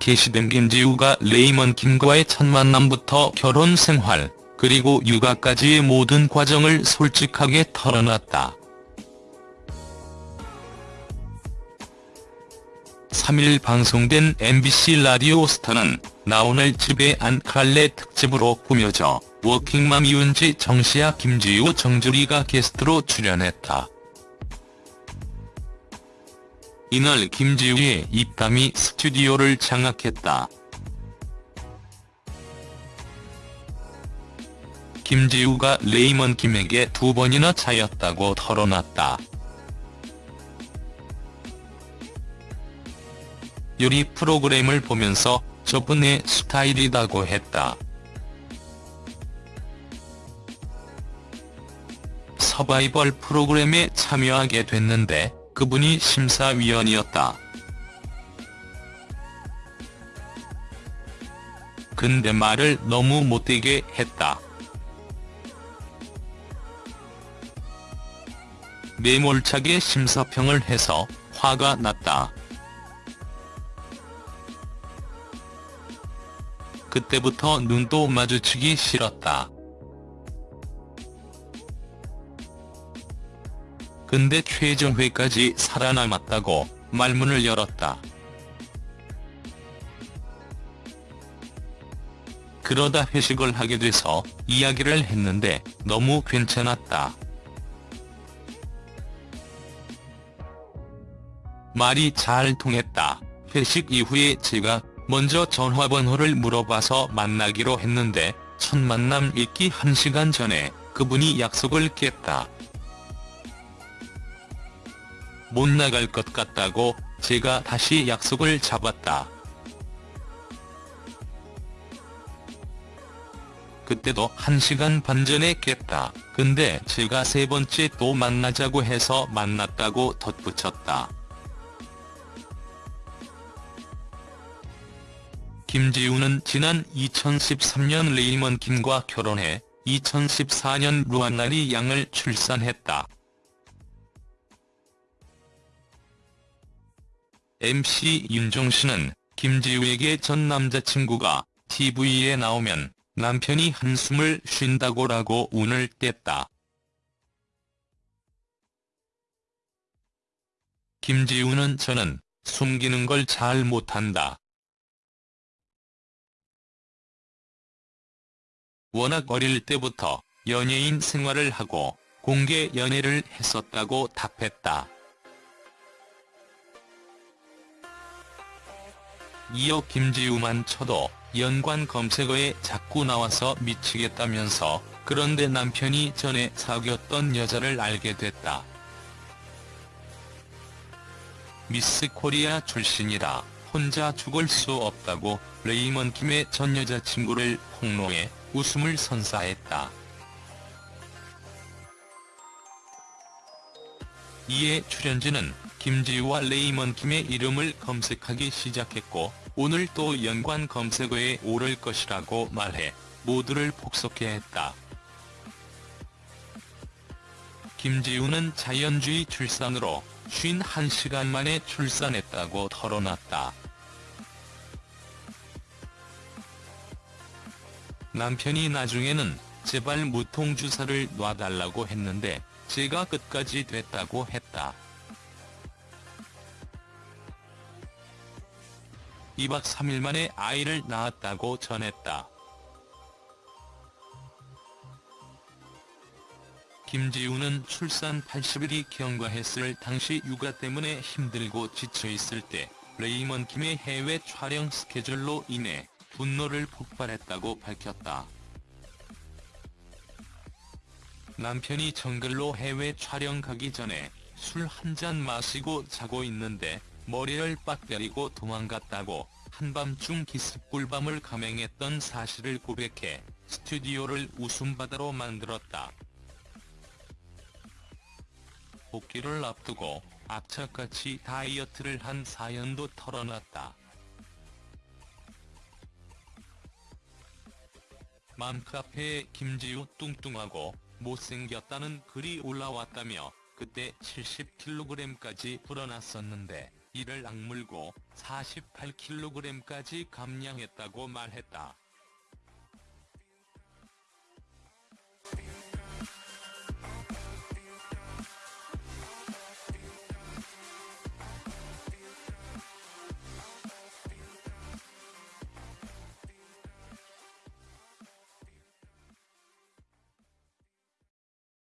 게시된 김지우가 레이먼 김과의 첫 만남부터 결혼 생활, 그리고 육아까지의 모든 과정을 솔직하게 털어놨다. 3일 방송된 MBC 라디오 스타는 나 오늘 집에 안 갈래 특집으로 꾸며져 워킹맘 이은지 정시아 김지우 정주리가 게스트로 출연했다. 이날 김지우의 입담이 스튜디오를 장악했다. 김지우가 레이먼 김에게 두 번이나 차였다고 털어놨다. 요리 프로그램을 보면서 저분의 스타일이다고 했다. 서바이벌 프로그램에 참여하게 됐는데 그분이 심사위원이었다. 근데 말을 너무 못되게 했다. 매몰차게 심사평을 해서 화가 났다. 그때부터 눈도 마주치기 싫었다. 근데 최종회까지 살아남았다고 말문을 열었다. 그러다 회식을 하게 돼서 이야기를 했는데 너무 괜찮았다. 말이 잘 통했다. 회식 이후에 제가 먼저 전화번호를 물어봐서 만나기로 했는데 첫 만남 있기 1시간 전에 그분이 약속을 깼다. 못 나갈 것 같다고 제가 다시 약속을 잡았다. 그때도 1시간 반 전에 깼다. 근데 제가 세 번째 또 만나자고 해서 만났다고 덧붙였다. 김지우는 지난 2013년 레이먼 김과 결혼해 2014년 루안나리 양을 출산했다. MC 윤종신은 김지우에게 전 남자친구가 TV에 나오면 남편이 한숨을 쉰다고라고 운을 뗐다. 김지우는 저는 숨기는 걸 잘 못한다. 워낙 어릴 때부터 연예인 생활을 하고 공개 연애를 했었다고 답했다. 이어 김지우만 쳐도 연관 검색어에 자꾸 나와서 미치겠다면서 그런데 남편이 전에 사귀었던 여자를 알게 됐다. 미스 코리아 출신이라 혼자 죽을 수 없다고 레이먼 김의 전 여자친구를 폭로해 웃음을 선사했다. 이에 출연진은 김지우와 레이먼 김의 이름을 검색하기 시작했고 오늘 또 연관 검색어에 오를 것이라고 말해 모두를 폭소케 했다. 김지우는 자연주의 출산으로 51시간 만에 출산했다고 털어놨다. 남편이 나중에는 제발 무통주사를 놔달라고 했는데 제가 끝까지 됐다고 했다. 2박 3일 만에 아이를 낳았다고 전했다. 김지우는 출산 80일이 경과했을 당시 육아 때문에 힘들고 지쳐있을 때 레이먼 김의 해외 촬영 스케줄로 인해 분노를 폭발했다고 밝혔다. 남편이 정글로 해외 촬영 가기 전에 술 한 잔 마시고 자고 있는데 머리를 빡 때리고 도망갔다고 한밤중 기습 꿀밤을 감행했던 사실을 고백해 스튜디오를 웃음바다로 만들었다. 복귀를 앞두고 악착같이 다이어트를 한 사연도 털어놨다. 맘카페에 김지우 뚱뚱하고 못생겼다는 글이 올라왔다며 그때 70kg까지 불어났었는데 이를 악물고 48kg까지 감량했다고 말했다.